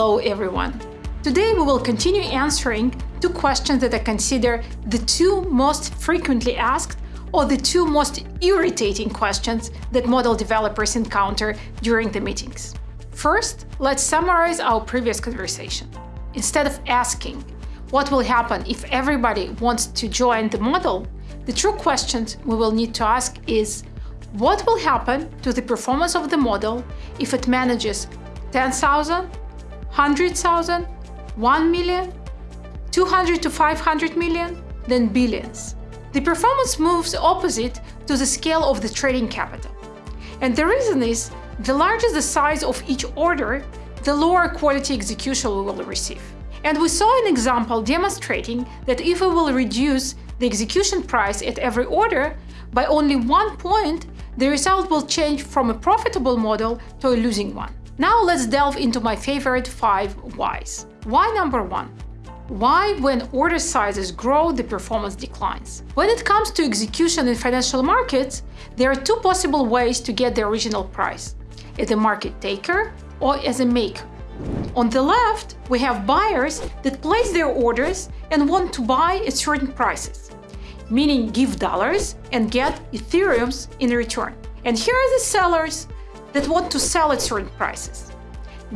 Hello everyone! Today we will continue answering two questions that I consider the two most frequently asked or the two most irritating questions that model developers encounter during the meetings. First, let's summarize our previous conversation. Instead of asking what will happen if everybody wants to join the model, the true question we will need to ask is what will happen to the performance of the model if it manages 10,000, 100,000, 1 million, 200 to 500 million, then billions. The performance moves opposite to the scale of the trading capital. And the reason is, the larger the size of each order, the lower quality execution we will receive. And we saw an example demonstrating that if we will reduce the execution price at every order by only one point, the result will change from a profitable model to a losing one. Now let's delve into my favorite five whys. Why number one? Why, when order sizes grow, the performance declines? When it comes to execution in financial markets, there are two possible ways to get the original price, as a market taker or as a maker. On the left, we have buyers that place their orders and want to buy at certain prices, meaning give dollars and get Ethereums in return. And here are the sellers that want to sell at certain prices.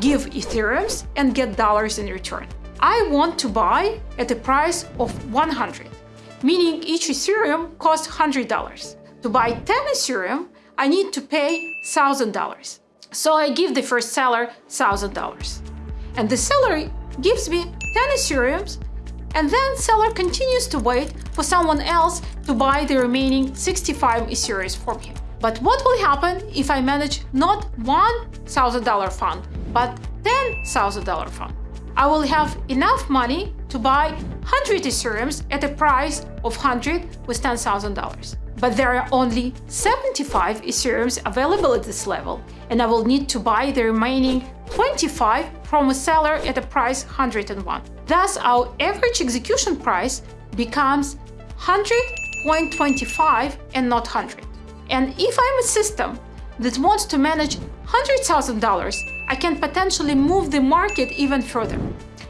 Give Ethereums and get dollars in return. I want to buy at a price of 100, meaning each Ethereum costs $100. To buy 10 Ethereum, I need to pay $1,000. So I give the first seller $1,000. And the seller gives me 10 Ethereums and then seller continues to wait for someone else to buy the remaining 65 Ethereums from him. But what will happen if I manage not $1,000 fund, but $10,000 fund? I will have enough money to buy 100 Ethereums at a price of 100 with $10,000. But there are only 75 Ethereums available at this level, and I will need to buy the remaining 25 from a seller at a price 101. Thus, our average execution price becomes 100.25 and not 100. And if I'm a system that wants to manage $100,000, I can potentially move the market even further.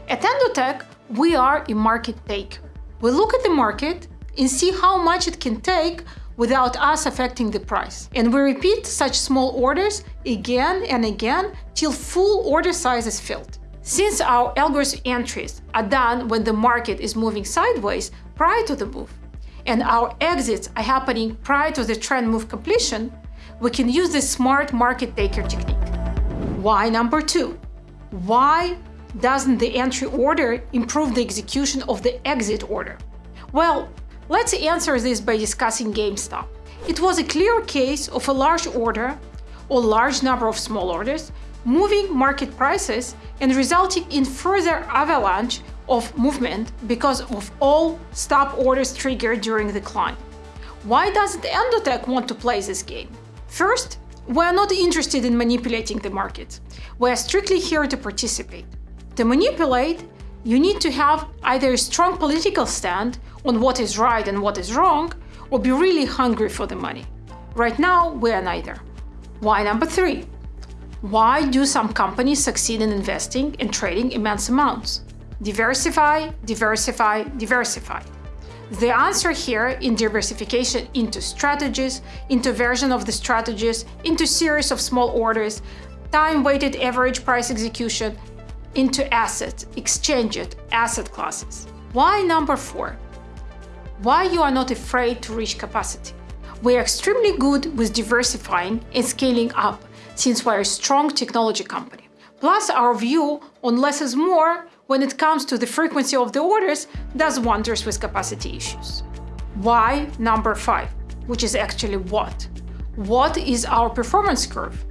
At Endotech, we are a market taker. We look at the market and see how much it can take without us affecting the price. And we repeat such small orders again and again till full order size is filled. Since our algorithm entries are done when the market is moving sideways prior to the move, and our exits are happening prior to the trend move completion, we can use the smart market taker technique. Why number two? Why doesn't the entry order improve the execution of the exit order? Well, let's answer this by discussing GameStop. It was a clear case of a large order or large number of small orders moving market prices and resulting in further avalanche of movement because of all stop orders triggered during the climb. Why doesn't Endotech want to play this game? First, we are not interested in manipulating the market. We are strictly here to participate. To manipulate, you need to have either a strong political stand on what is right and what is wrong, or be really hungry for the money. Right now, we are neither. Why number three? Why do some companies succeed in investing and trading immense amounts? Diversify, diversify, diversify. The answer here in diversification into strategies, into version of the strategies, into series of small orders, time-weighted average price execution, into assets, exchange-it, asset classes. Why number four? Why you are not afraid to reach capacity? We are extremely good with diversifying and scaling up since we're a strong technology company. Plus our view on less is more when it comes to the frequency of the orders does wonders with capacity issues. Why number 5, which is actually what? What is our performance curve?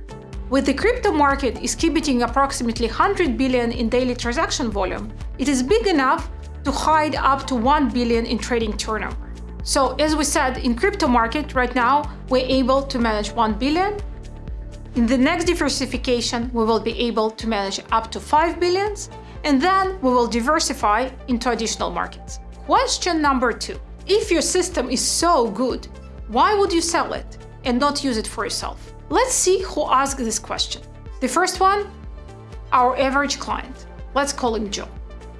With the crypto market exhibiting approximately 100 billion in daily transaction volume, it is big enough to hide up to 1 billion in trading turnover. So as we said, in crypto market right now, we're able to manage 1 billion. In the next diversification, we will be able to manage up to 5 billions and then we will diversify into additional markets. Question number two. If your system is so good, why would you sell it and not use it for yourself? Let's see who asked this question. The first one, our average client. Let's call him Joe.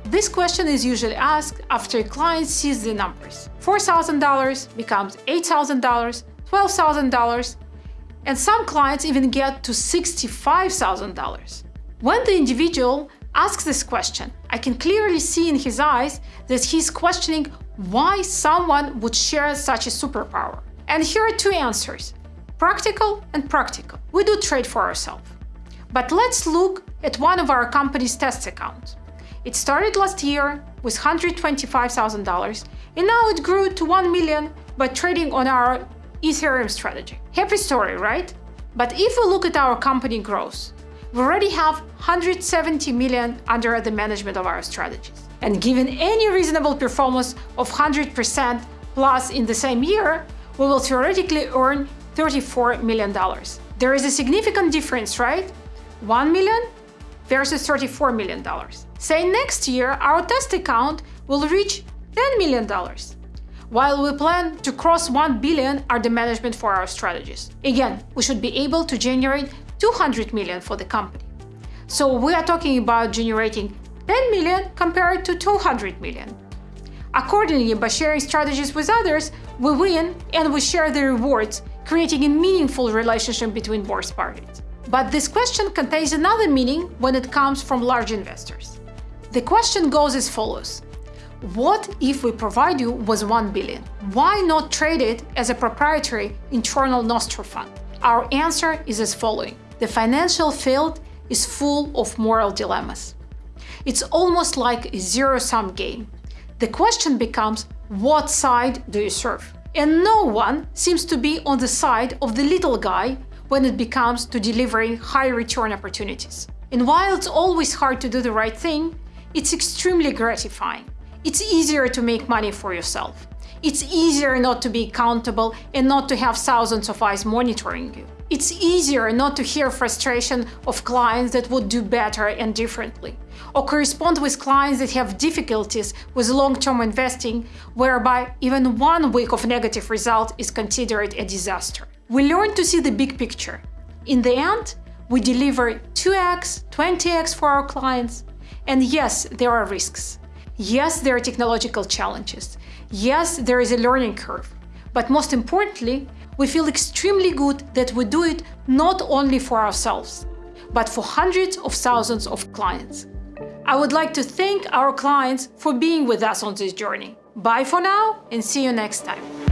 This question is usually asked after a client sees the numbers. $4,000 becomes $8,000, $12,000, and some clients even get to $65,000. When the individual asks this question, I can clearly see in his eyes that he's questioning why someone would share such a superpower. And here are two answers, practical and practical. We do trade for ourselves. But let's look at one of our company's test accounts. It started last year with $125,000 and now it grew to 1 million by trading on our Ethereum strategy. Happy story, right? But if we look at our company growth, we already have 170 million under the management of our strategies. And given any reasonable performance of 100% plus in the same year, we will theoretically earn $34 million. There is a significant difference, right? 1 million versus $34 million. Say next year, our test account will reach $10 million, while we plan to cross 1 billion are the management for our strategies. Again, we should be able to generate 200 million for the company. So we are talking about generating 10 million compared to 200 million. Accordingly, by sharing strategies with others, we win and we share the rewards, creating a meaningful relationship between both parties. But this question contains another meaning when it comes from large investors. The question goes as follows. What if we provide you with 1 billion? Why not trade it as a proprietary internal Nostro fund? Our answer is as following. The financial field is full of moral dilemmas. It's almost like a zero-sum game. The question becomes, what side do you serve? And no one seems to be on the side of the little guy when it comes to delivering high return opportunities. And while it's always hard to do the right thing, it's extremely gratifying. It's easier to make money for yourself. It's easier not to be accountable and not to have thousands of eyes monitoring you. It's easier not to hear frustration of clients that would do better and differently, or correspond with clients that have difficulties with long-term investing, whereby even one week of negative result is considered a disaster. We learn to see the big picture. In the end, we deliver 2x, 20x for our clients. And yes, there are risks. Yes, there are technological challenges. Yes, there is a learning curve. But most importantly, we feel extremely good that we do it not only for ourselves, but for hundreds of thousands of clients. I would like to thank our clients for being with us on this journey. Bye for now and see you next time.